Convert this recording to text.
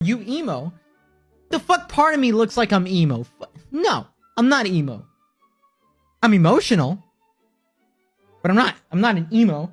You emo? The fuck part of me looks like I'm emo? No, I'm not emo. I'm emotional, but I'm not. I'm not an emo.